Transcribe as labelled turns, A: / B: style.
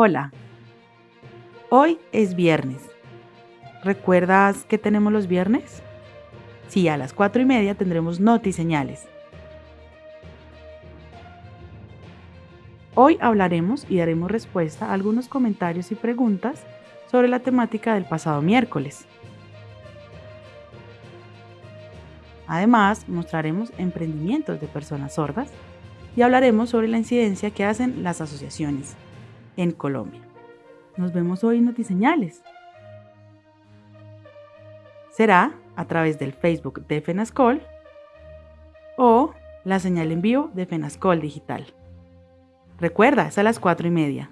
A: Hola, hoy es viernes. ¿Recuerdas qué tenemos los viernes? Sí, a las cuatro y media tendremos noti señales. Hoy hablaremos y daremos respuesta a algunos comentarios y preguntas sobre la temática del pasado miércoles. Además, mostraremos emprendimientos de personas sordas y hablaremos sobre la incidencia que hacen las asociaciones en Colombia. Nos vemos hoy en Notiseñales. Será a través del Facebook de FENASCOL o la señal en vivo de FENASCOL Digital. Recuerda, es a las cuatro y media.